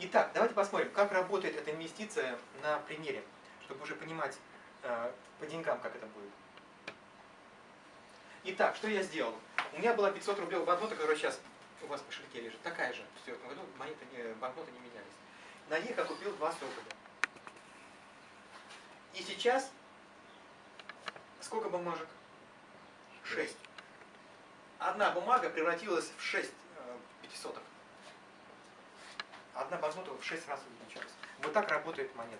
Итак, давайте посмотрим, как работает эта инвестиция на примере, чтобы уже понимать э, по деньгам, как это будет. Итак, что я сделал? У меня была 500 рублей банкнота, которая сейчас у вас в кошельке лежит, такая же. В 2004 году монеты, не, банкноты не менялись. На них я купил два соколя. И сейчас сколько бумажек? 6. Одна бумага превратилась в 6 э, пятисоток. Одна банкнота в 6 раз увеличилась. Вот так работает монета.